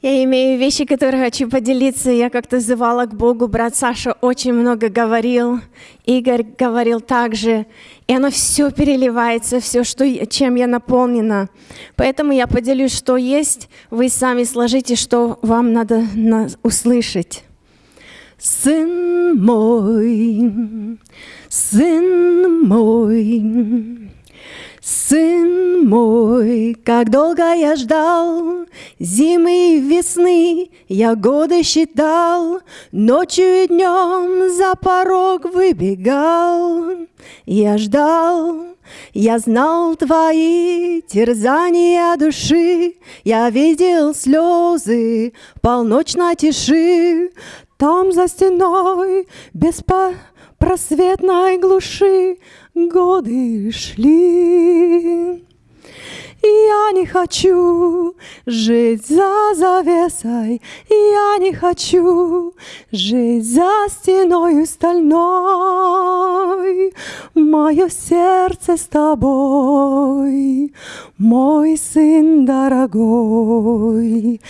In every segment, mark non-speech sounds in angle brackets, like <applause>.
Я имею вещи, которые хочу поделиться. Я как-то звала к Богу. Брат Саша очень много говорил. Игорь говорил также. И оно все переливается, все, что, чем я наполнена. Поэтому я поделюсь, что есть. Вы сами сложите, что вам надо услышать. Сын мой, сын мой, Сын мой, как долго я ждал Зимы и весны, я годы считал Ночью и днем за порог выбегал. Я ждал, я знал твои терзания души Я видел слезы полночной тиши. Там за стеной беспросветной глуши годы шли. Я не хочу жить за завесой, Я не хочу жить за стеной стальной. Мое сердце с тобой, мой сын дорогой.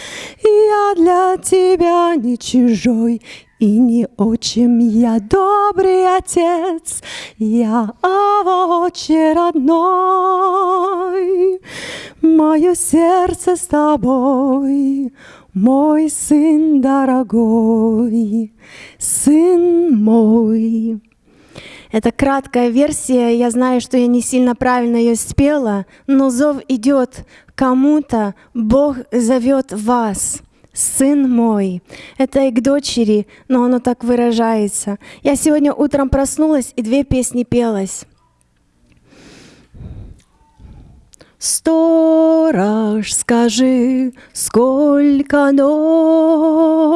Я для тебя не чужой, и не очень я добрый отец, я овоче родной. Мое сердце с тобой, мой сын дорогой, сын мой. Это краткая версия, я знаю, что я не сильно правильно ее спела, но зов идет кому-то, Бог зовет вас сын мой. Это и к дочери, но оно так выражается. Я сегодня утром проснулась и две песни пелась. Сторож, скажи, сколько ночи?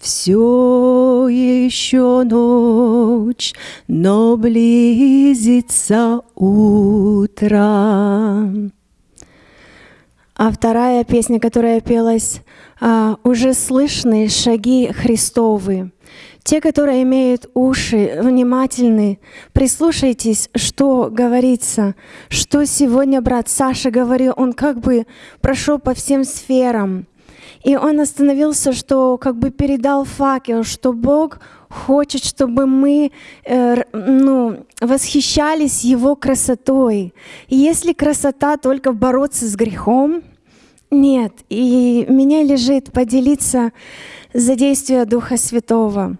Все еще ночь, но близится утро. А вторая песня, которая пелась, а, «Уже слышны шаги Христовы». Те, которые имеют уши, внимательны, прислушайтесь, что говорится, что сегодня брат Саша говорил, он как бы прошел по всем сферам. И он остановился, что как бы передал факел, что Бог хочет, чтобы мы э, ну, восхищались Его красотой. И если красота только бороться с грехом, нет. И меня лежит поделиться за действие Духа Святого.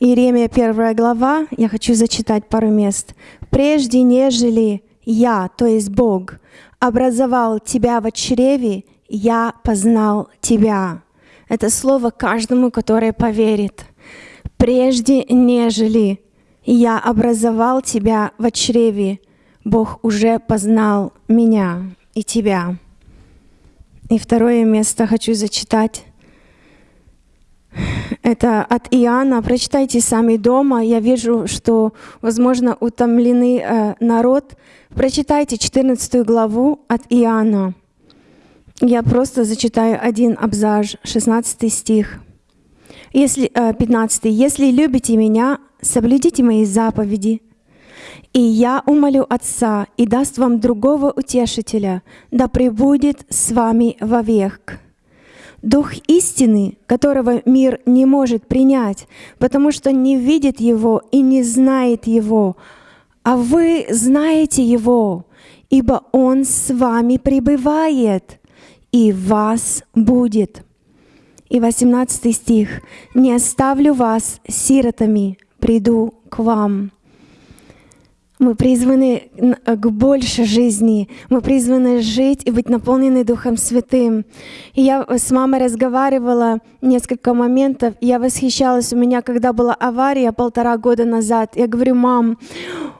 Иеремия, первая глава, я хочу зачитать пару мест. «Прежде нежели я, то есть Бог, образовал тебя в чреве, я познал тебя. Это слово каждому, который поверит. Прежде нежели я образовал тебя в чреве, Бог уже познал меня и тебя. И второе место хочу зачитать. Это от Иоанна. Прочитайте сами дома. Я вижу, что, возможно, утомленный э, народ. Прочитайте 14 главу от Иоанна. Я просто зачитаю один абзац, 16 стих. Если, э, 15. «Если любите Меня, соблюдите Мои заповеди, и я умолю Отца, и даст вам другого утешителя, да пребудет с вами вовек». Дух истины, которого мир не может принять, потому что не видит Его и не знает Его, а вы знаете Его, ибо Он с вами пребывает и вас будет. И 18 стих. «Не оставлю вас сиротами, приду к вам». Мы призваны к большей жизни. Мы призваны жить и быть наполнены Духом Святым. И я с мамой разговаривала несколько моментов. Я восхищалась. У меня, когда была авария полтора года назад, я говорю, мам,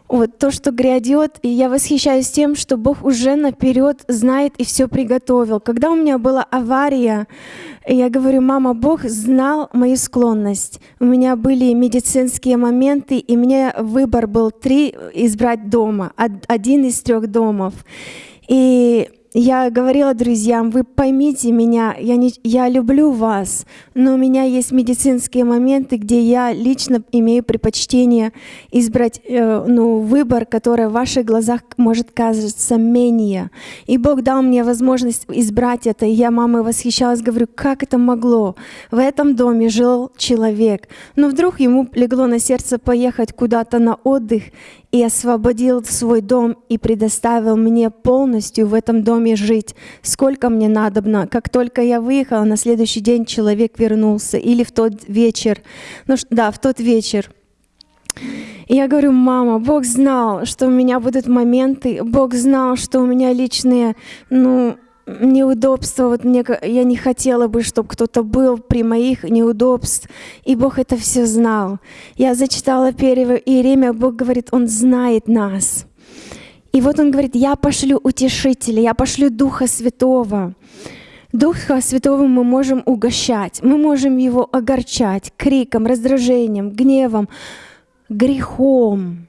вот то, что грядет, и я восхищаюсь тем, что Бог уже наперед знает и все приготовил. Когда у меня была авария, я говорю, мама, Бог знал мою склонность. У меня были медицинские моменты, и мне выбор был три избрать дома, один из трех домов. И я говорила друзьям, вы поймите меня, я, не, я люблю вас, но у меня есть медицинские моменты, где я лично имею предпочтение избрать э, ну, выбор, который в ваших глазах может казаться менее. И Бог дал мне возможность избрать это. И я мамой восхищалась, говорю, как это могло? В этом доме жил человек. Но вдруг ему легло на сердце поехать куда-то на отдых, и освободил свой дом и предоставил мне полностью в этом доме жить, сколько мне надобно. Как только я выехала, на следующий день человек вернулся, или в тот вечер, ну да, в тот вечер. И я говорю, мама, Бог знал, что у меня будут моменты, Бог знал, что у меня личные, ну, неудобства, вот мне, я не хотела бы, чтобы кто-то был при моих неудобств, и Бог это все знал. Я зачитала первое Иеремия, Бог говорит, Он знает нас. И вот Он говорит, я пошлю утешителя, я пошлю Духа Святого. Духа Святого мы можем угощать, мы можем Его огорчать криком, раздражением, гневом, грехом,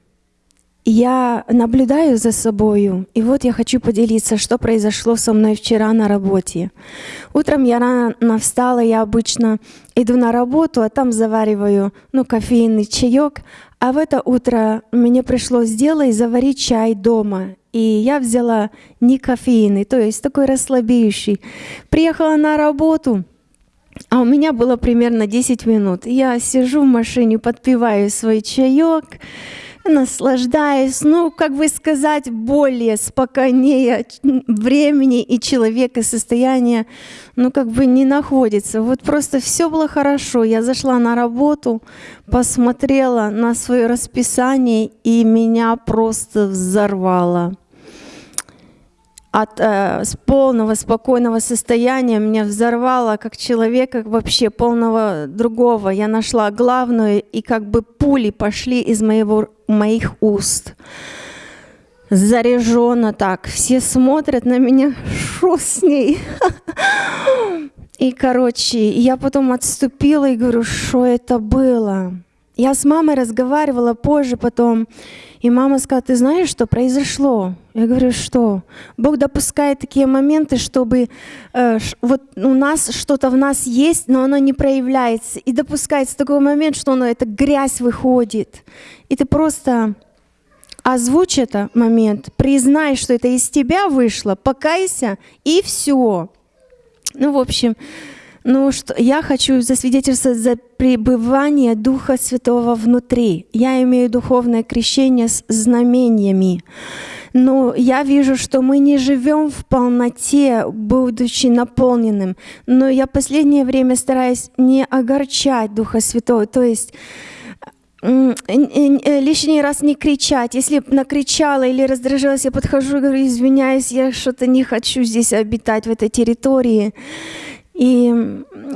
я наблюдаю за собою, и вот я хочу поделиться, что произошло со мной вчера на работе. Утром я рано встала, я обычно иду на работу, а там завариваю ну, кофейный чаек, а в это утро мне пришлось сделать заварить чай дома. И я взяла не кофейный, то есть такой расслабляющий. Приехала на работу, а у меня было примерно 10 минут. Я сижу в машине, подпиваю свой чаек, наслаждаюсь, ну, как бы сказать, более спокойнее времени и человека состояния, ну, как бы не находится. Вот просто все было хорошо. Я зашла на работу, посмотрела на свое расписание, и меня просто взорвало от э, с полного спокойного состояния меня взорвало как человека вообще полного другого. Я нашла главную, и как бы пули пошли из моего, моих уст. Заряженно так. Все смотрят на меня, что с ней? <laughs> И, короче, я потом отступила и говорю, что это было? Я с мамой разговаривала позже потом, и мама сказала, ты знаешь, что произошло? Я говорю, что? Бог допускает такие моменты, чтобы э, вот у нас что-то в нас есть, но оно не проявляется. И допускается такой момент, что оно, эта грязь выходит. И ты просто озвучь это момент, признай, что это из тебя вышло, покайся, и все. Ну, в общем, ну, что я хочу засвидетельствовать за пребывание Духа Святого внутри. Я имею духовное крещение с знамениями. Но я вижу, что мы не живем в полноте, будучи наполненным. Но я последнее время стараюсь не огорчать Духа Святого. То есть лишний раз не кричать. Если накричала или раздражилась, я подхожу и говорю, извиняюсь, я что-то не хочу здесь обитать, в этой территории. И,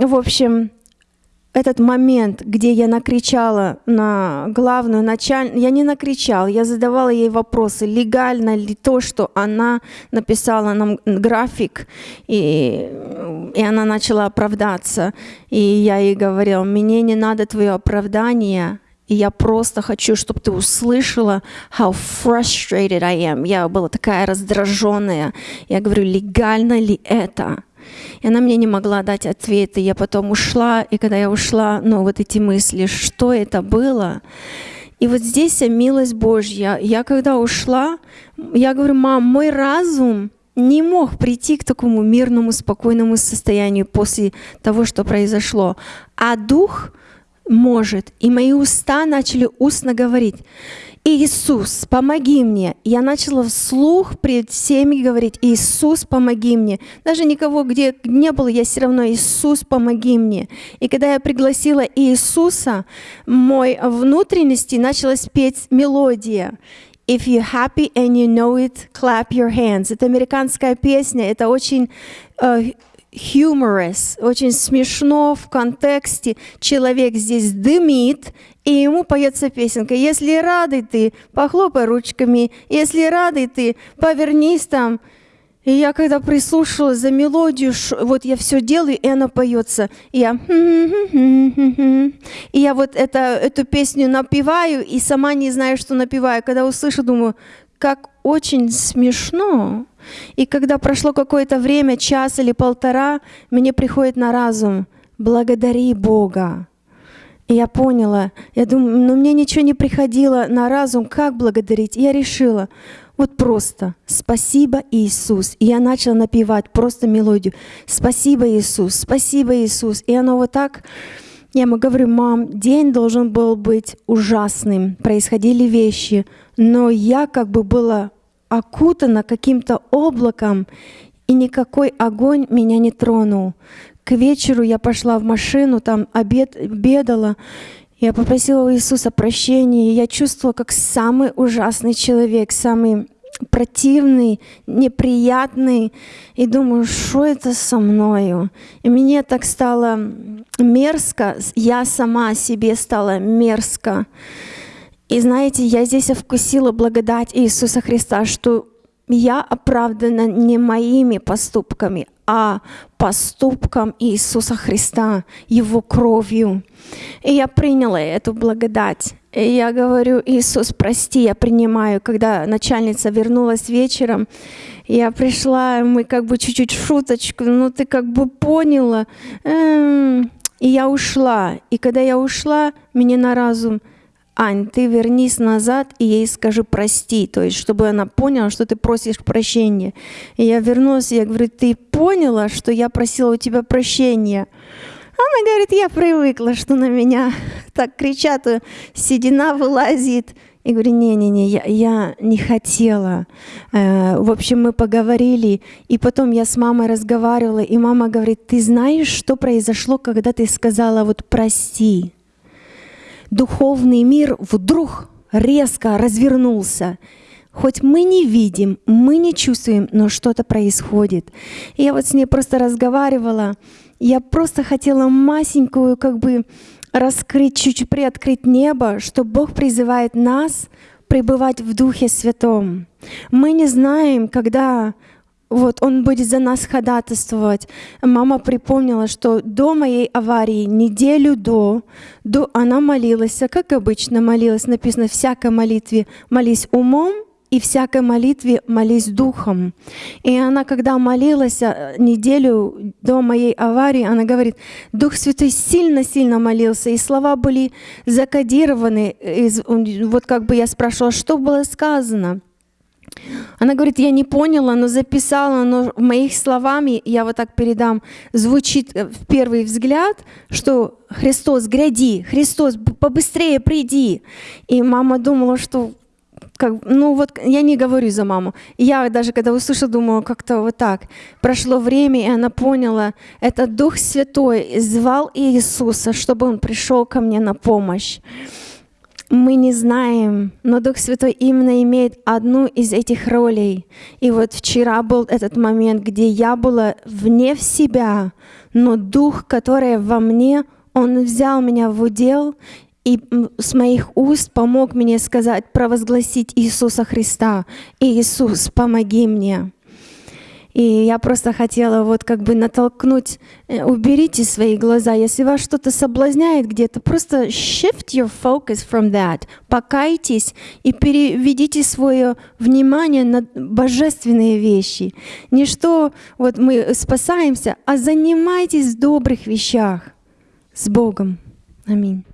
в общем, этот момент, где я накричала на главную начальницу, я не накричала, я задавала ей вопросы, легально ли то, что она написала нам график, и, и она начала оправдаться. И я ей говорила, мне не надо твое оправдание, и я просто хочу, чтобы ты услышала, how frustrated I am. Я была такая раздраженная. Я говорю, легально ли это? И она мне не могла дать ответа. Я потом ушла, и когда я ушла, ну вот эти мысли, что это было? И вот здесь милость Божья. Я когда ушла, я говорю, мам, мой разум не мог прийти к такому мирному, спокойному состоянию после того, что произошло. А дух может. И мои уста начали устно говорить. Иисус, помоги мне. Я начала вслух пред всеми говорить, Иисус, помоги мне. Даже никого, где не было, я все равно, Иисус, помоги мне. И когда я пригласила Иисуса, мой внутренности началась петь мелодия. If you're happy and you know it, clap your hands. Это американская песня, это очень uh, humorous, очень смешно в контексте. Человек здесь дымит, и ему поется песенка. Если рады ты, похлопай ручками. Если рады ты, повернись там. И я когда прислушалась за мелодию, вот я все делаю, и она поется. И я, и я вот это, эту песню напеваю, и сама не знаю, что напеваю. Когда услышу, думаю, как очень смешно. И когда прошло какое-то время, час или полтора, мне приходит на разум, благодари Бога. И я поняла, я думаю, но мне ничего не приходило на разум, как благодарить. И я решила, вот просто «Спасибо, Иисус». И я начала напевать просто мелодию «Спасибо, Иисус, спасибо, Иисус». И оно вот так, я ему говорю, мам, день должен был быть ужасным, происходили вещи, но я как бы была окутана каким-то облаком, и никакой огонь меня не тронул. К вечеру я пошла в машину, там обед, обедала, я попросила у Иисуса прощения, и я чувствовала, как самый ужасный человек, самый противный, неприятный, и думаю, что это со мною? И мне так стало мерзко, я сама себе стала мерзко. И знаете, я здесь вкусила благодать Иисуса Христа, что я оправдана не моими поступками, а поступком Иисуса Христа, Его кровью. И я приняла эту благодать. И я говорю, Иисус, прости, я принимаю. Когда начальница вернулась вечером, я пришла, мы как бы чуть-чуть шуточку, ну ты как бы поняла. Эм, и я ушла. И когда я ушла, мне на разум – Ань, ты вернись назад и ей скажи прости, то есть чтобы она поняла, что ты просишь прощения. И я вернулась, и я говорю, ты поняла, что я просила у тебя прощения? Она говорит, я привыкла, что на меня <laughs> так кричат, седина вылазит. И говорю, не-не-не, я, я не хотела. Э, в общем, мы поговорили, и потом я с мамой разговаривала, и мама говорит, ты знаешь, что произошло, когда ты сказала вот прости? Духовный мир вдруг резко развернулся. Хоть мы не видим, мы не чувствуем, но что-то происходит. И я вот с ней просто разговаривала. Я просто хотела масенькую, как бы раскрыть, чуть-чуть приоткрыть небо, что Бог призывает нас пребывать в Духе Святом. Мы не знаем, когда вот, он будет за нас ходатайствовать. Мама припомнила, что до моей аварии, неделю до, до она молилась, как обычно молилась, написано, всякой молитве молись умом, и всякой молитве молись духом. И она, когда молилась э, неделю до моей аварии, она говорит, Дух Святой сильно-сильно молился, и слова были закодированы. Вот как бы я спрашивала, что было сказано. Она говорит, я не поняла, но записала, но моих словами, я вот так передам, звучит э, в первый взгляд, что Христос, гряди, Христос, побыстрее приди. И мама думала, что как, ну вот я не говорю за маму. Я даже когда услышала, думала, как-то вот так. Прошло время, и она поняла, это Дух Святой звал Иисуса, чтобы Он пришел ко мне на помощь мы не знаем, но Дух Святой именно имеет одну из этих ролей. И вот вчера был этот момент, где я была вне в себя, но Дух, который во мне, Он взял меня в удел и с моих уст помог мне сказать, провозгласить Иисуса Христа. Иисус, помоги мне. И я просто хотела вот как бы натолкнуть, э, уберите свои глаза. Если вас что-то соблазняет где-то, просто shift your focus from that. Покайтесь и переведите свое внимание на божественные вещи. Не что вот мы спасаемся, а занимайтесь в добрых вещах с Богом. Аминь.